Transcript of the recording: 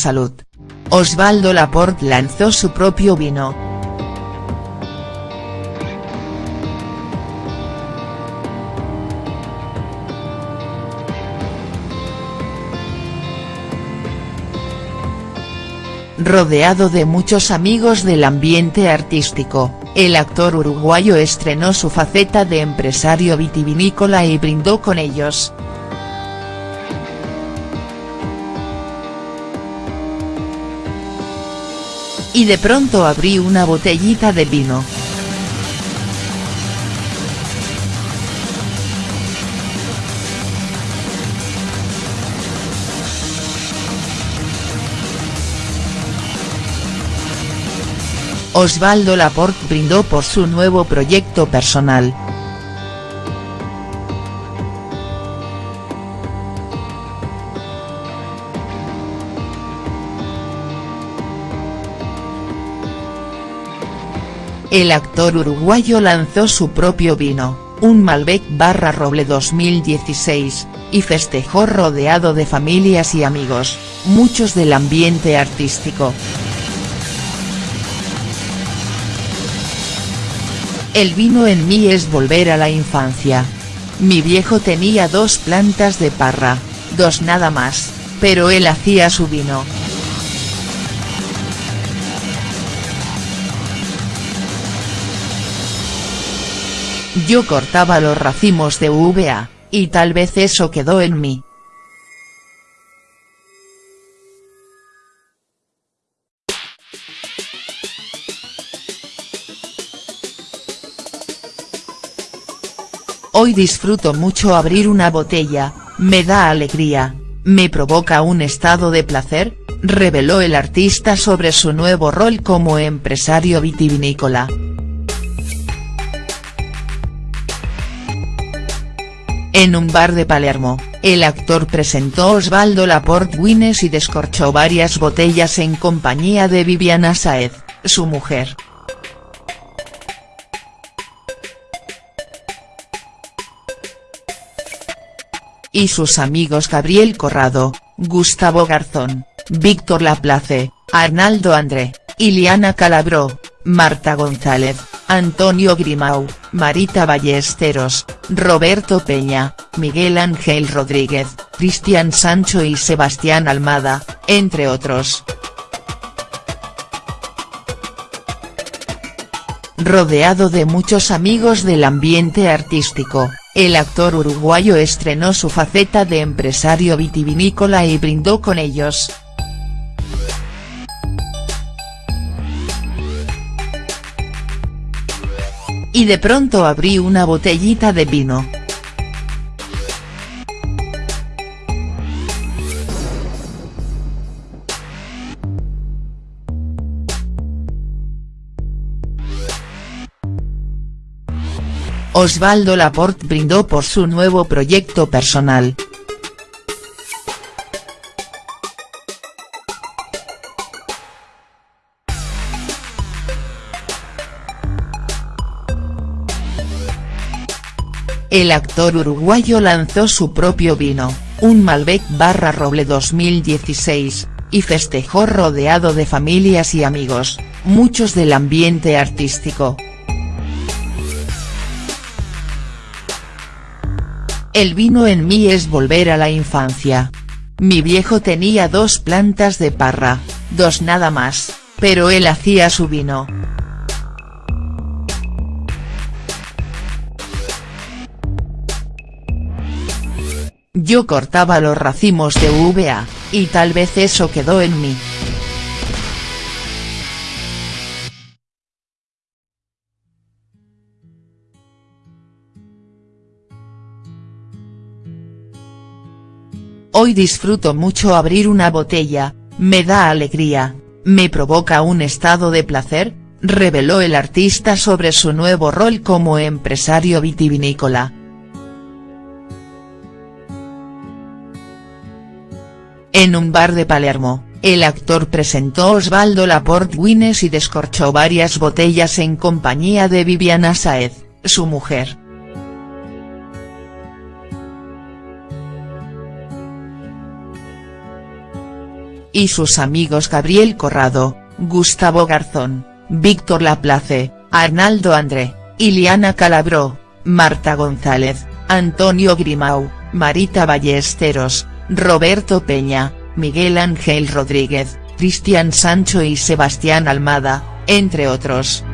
Salud. Osvaldo Laporte lanzó su propio vino. Rodeado de muchos amigos del ambiente artístico, el actor uruguayo estrenó su faceta de empresario vitivinícola y brindó con ellos. Y de pronto abrí una botellita de vino. Osvaldo Laporte brindó por su nuevo proyecto personal. El actor uruguayo lanzó su propio vino, un Malbec barra Roble 2016, y festejó rodeado de familias y amigos, muchos del ambiente artístico. El vino en mí es volver a la infancia. Mi viejo tenía dos plantas de parra, dos nada más, pero él hacía su vino. Yo cortaba los racimos de uva, y tal vez eso quedó en mí. Hoy disfruto mucho abrir una botella, me da alegría, me provoca un estado de placer, reveló el artista sobre su nuevo rol como empresario vitivinícola. En un bar de Palermo, el actor presentó Osvaldo Laporte Wines y descorchó varias botellas en compañía de Viviana Saez, su mujer. y sus amigos Gabriel Corrado, Gustavo Garzón, Víctor Laplace, Arnaldo André, Iliana Calabró, Marta González, Antonio Grimau, Marita Ballesteros, Roberto Peña, Miguel Ángel Rodríguez, Cristian Sancho y Sebastián Almada, entre otros. Rodeado de muchos amigos del ambiente artístico, el actor uruguayo estrenó su faceta de empresario vitivinícola y brindó con ellos. Y de pronto abrí una botellita de vino. Osvaldo Laporte brindó por su nuevo proyecto personal. El actor uruguayo lanzó su propio vino, un Malbec barra Roble 2016, y festejó rodeado de familias y amigos, muchos del ambiente artístico. El vino en mí es volver a la infancia. Mi viejo tenía dos plantas de parra, dos nada más, pero él hacía su vino. Yo cortaba los racimos de uva, y tal vez eso quedó en mí. Hoy disfruto mucho abrir una botella, me da alegría, me provoca un estado de placer, reveló el artista sobre su nuevo rol como empresario vitivinícola. En un bar de Palermo, el actor presentó Osvaldo Laporte Wines y descorchó varias botellas en compañía de Viviana Saez, su mujer. y sus amigos Gabriel Corrado, Gustavo Garzón, Víctor Laplace, Arnaldo André, Iliana Calabró, Marta González, Antonio Grimau, Marita Ballesteros, Roberto Peña, Miguel Ángel Rodríguez, Cristian Sancho y Sebastián Almada, entre otros.